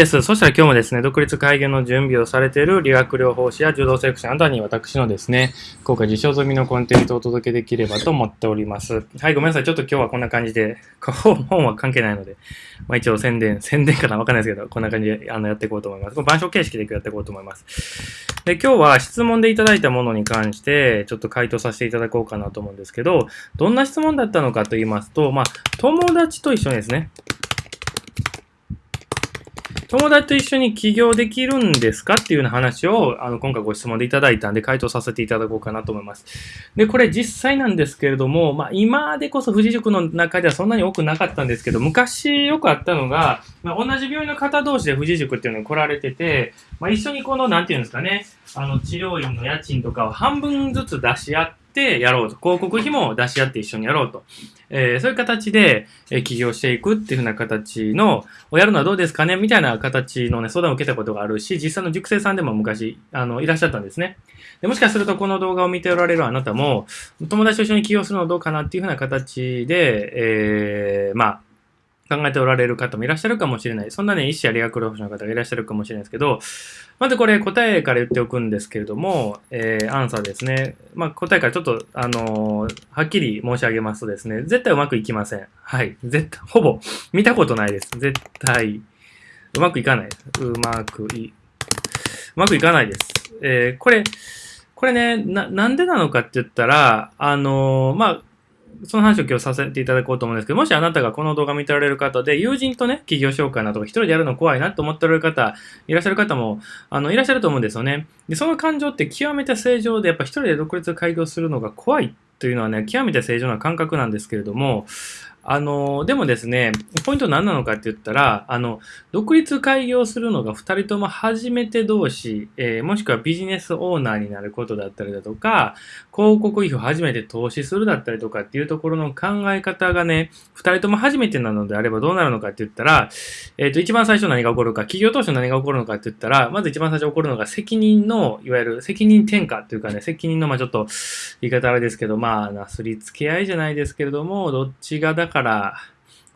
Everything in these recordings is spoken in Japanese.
です。そしたら今日もですね、独立開業の準備をされている理学療法士や柔道セクションあたに私のですね、今回受賞済みのコンテンツをお届けできればと思っております。はい、ごめんなさい。ちょっと今日はこんな感じで、本は関係ないので、まあ一応宣伝、宣伝かなわかんないですけど、こんな感じであのやっていこうと思います。これ板書形式でやっていこうと思います。で、今日は質問でいただいたものに関して、ちょっと回答させていただこうかなと思うんですけど、どんな質問だったのかと言いますと、まあ、友達と一緒にですね、友達と一緒に起業できるんですかっていうような話を、あの、今回ご質問でいただいたんで、回答させていただこうかなと思います。で、これ実際なんですけれども、まあ、今でこそ富士塾の中ではそんなに多くなかったんですけど、昔よくあったのが、まあ、同じ病院の方同士で富士塾っていうのに来られてて、まあ、一緒にこの、なんていうんですかね、あの、治療院の家賃とかを半分ずつ出し合って、ってやろうと。広告費も出し合って一緒にやろうと。えー、そういう形で、え、起業していくっていうふうな形の、をやるのはどうですかね？みたいな形のね、相談を受けたことがあるし、実際の塾生さんでも昔、あの、いらっしゃったんですね。でもしかするとこの動画を見ておられるあなたも、友達と一緒に起業するのはどうかなっていうふうな形で、えー、まあ、考えておられる方もいらっしゃるかもしれない。そんなね、医師や理学療法士の方がいらっしゃるかもしれないですけど、まずこれ答えから言っておくんですけれども、えー、アンサーですね。まあ、答えからちょっと、あのー、はっきり申し上げますとですね、絶対うまくいきません。はい。絶対、ほぼ、見たことないです。絶対、うまくいかないです。うまくい、うまくいかないです。えー、これ、これね、な、なんでなのかって言ったら、あの、まあ、その話を今日させていただこうと思うんですけど、もしあなたがこの動画見てられる方で、友人とね、企業紹介など一人でやるの怖いなと思っておられる方、いらっしゃる方も、あの、いらっしゃると思うんですよね。で、その感情って極めて正常で、やっぱ一人で独立開業するのが怖いというのはね、極めて正常な感覚なんですけれども、あの、でもですね、ポイント何なのかって言ったら、あの、独立開業するのが2人とも初めて同士、えー、もしくはビジネスオーナーになることだったりだとか、広告費を初めて投資するだったりとかっていうところの考え方がね、2人とも初めてなのであればどうなるのかって言ったら、えっ、ー、と、一番最初何が起こるか、企業当初何が起こるのかって言ったら、まず一番最初起こるのが責任の、いわゆる責任転嫁っていうかね、責任の、まあちょっと言い方あれですけど、まあ、なすりつけ合いじゃないですけれども、どっちがだからから、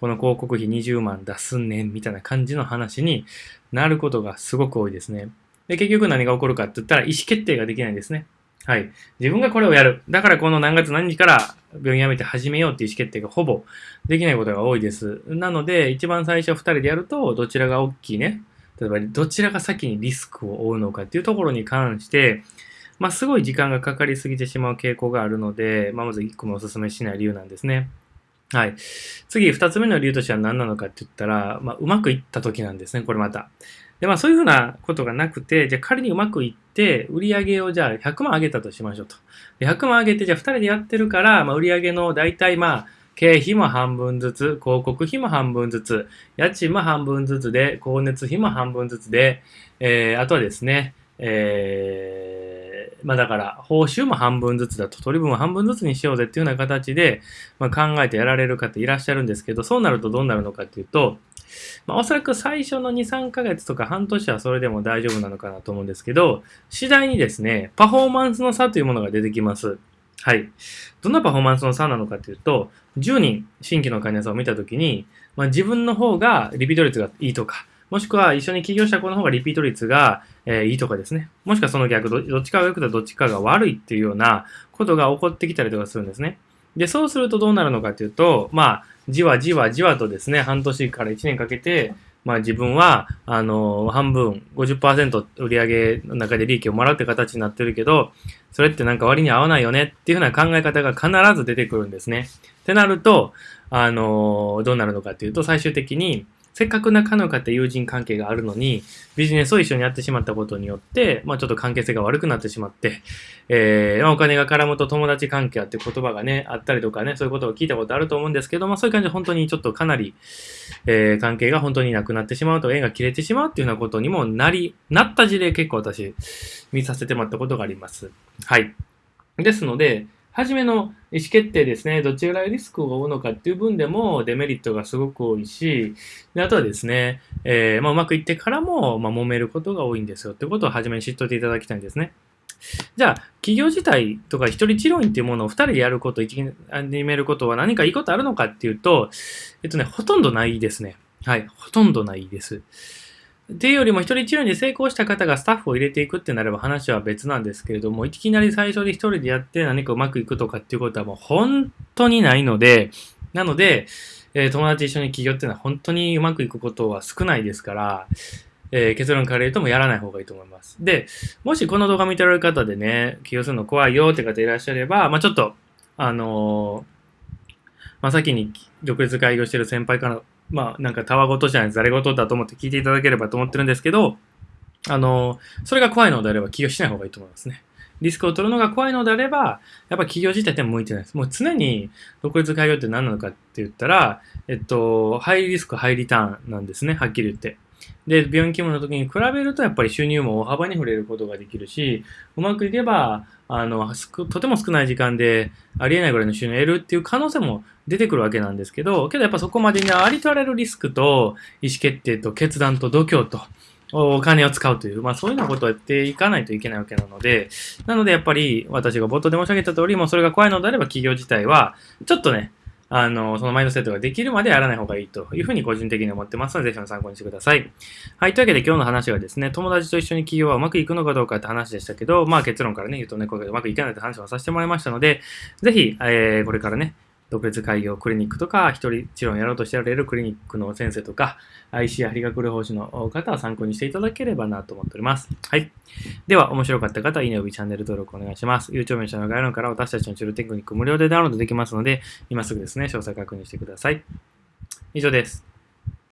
この広告費20万出すんねんみたいな感じの話になることがすごく多いですね。で、結局何が起こるかって言ったら意思決定ができないんですね。はい。自分がこれをやる。だからこの何月何日から病院辞めて始めようっていう意思決定がほぼできないことが多いです。なので、一番最初2人でやると、どちらが大きいね。例えば、どちらが先にリスクを負うのかっていうところに関して、まあ、すごい時間がかかりすぎてしまう傾向があるので、まあ、まず1個もお勧めしない理由なんですね。はい。次、二つ目の理由としては何なのかって言ったら、まあ、うまくいった時なんですね、これまた。で、まあ、そういうふうなことがなくて、じゃ仮にうまくいって、売り上げをじゃあ100万上げたとしましょうと。で100万上げて、じゃあ2人でやってるから、まあ、売り上げの大体まあ、経費も半分ずつ、広告費も半分ずつ、家賃も半分ずつで、光熱費も半分ずつで、えー、あとはですね、えーまあだから、報酬も半分ずつだと、取り分も半分ずつにしようぜっていうような形で、まあ、考えてやられる方いらっしゃるんですけど、そうなるとどうなるのかっていうと、まあ、おそらく最初の2、3ヶ月とか半年はそれでも大丈夫なのかなと思うんですけど、次第にですね、パフォーマンスの差というものが出てきます。はい。どんなパフォーマンスの差なのかというと、10人新規の患者さんを見たときに、まあ、自分の方がリピート率がいいとか、もしくは一緒に起業した子の方がリピート率が、えー、いいとかですね。もしくはその逆ど、どっちかが良くてどっちかが悪いっていうようなことが起こってきたりとかするんですね。で、そうするとどうなるのかというと、まあ、じわじわじわとですね、半年から1年かけて、まあ自分は、あの、半分、50%売上の中で利益をもらうって形になってるけど、それってなんか割に合わないよねっていうふうな考え方が必ず出てくるんですね。ってなると、あの、どうなるのかっていうと、最終的に、せっかく仲の良かった友人関係があるのに、ビジネスを一緒にやってしまったことによって、まあちょっと関係性が悪くなってしまって、えー、まあお金が絡むと友達関係あって言葉がね、あったりとかね、そういうことを聞いたことあると思うんですけど、まあそういう感じで本当にちょっとかなり、えー、関係が本当になくなってしまうと、縁が切れてしまうっていうようなことにもなり、なった事例結構私、見させてもらったことがあります。はい。ですので、初めの意思決定ですね、どちらぐらいリスクを負うのかっていう分でもデメリットがすごく多いし、であとはですね、えー、まあ、うまくいってからも、まあ、揉めることが多いんですよってことを初めに知っといていただきたいんですね。じゃあ、企業自体とか一人治療院っていうものを二人でやること、一に始めることは何かいいことあるのかっていうと、えっとね、ほとんどないですね。はい、ほとんどないです。っていうよりも、一人治療に成功した方がスタッフを入れていくってなれば話は別なんですけれども、いきなり最初で一人でやって何かうまくいくとかっていうことはもう本当にないので、なので、えー、友達一緒に起業っていうのは本当にうまくいくことは少ないですから、えー、結論から言うともやらない方がいいと思います。で、もしこの動画見てられる方でね、起業するの怖いよって方いらっしゃれば、まあちょっと、あのー、まあ先に独立開業してる先輩からまあ、なんかたわごとじゃない、ざれごとだと思って聞いていただければと思ってるんですけど、あの、それが怖いのであれば起業しない方がいいと思いますね。リスクを取るのが怖いのであれば、やっぱ企業自体って向いてないです。もう常に独立開業って何なのかって言ったら、えっと、ハイリスク、ハイリターンなんですね、はっきり言って。で、病院勤務の時に比べると、やっぱり収入も大幅に触れることができるし、うまくいけば、あの、とても少ない時間でありえないぐらいの収入を得るっていう可能性も出てくるわけなんですけど、けどやっぱそこまでにありとあらゆるリスクと意思決定と決断と度胸と、お金を使うという、まあそういうようなことをやっていかないといけないわけなので、なのでやっぱり私が冒頭で申し上げた通り、もうそれが怖いのであれば企業自体は、ちょっとね、あの、そのマインドセットができるまでやらない方がいいというふうに個人的に思ってますので、ぜひ参考にしてください。はい。というわけで今日の話はですね、友達と一緒に企業はうまくいくのかどうかって話でしたけど、まあ結論からね、言うとね、これうまくいかないって話をさせてもらいましたので、ぜひ、えー、これからね、特別開業クリニックとか、一人治療をやろうとしてられるクリニックの先生とか、IC や理学療法士の方は参考にしていただければなと思っております。はい。では、面白かった方は、いいねおびチャンネル登録お願いします。YouTube の下の概要欄から私たちの治療テクニック無料でダウンロードできますので、今すぐですね、詳細確認してください。以上です。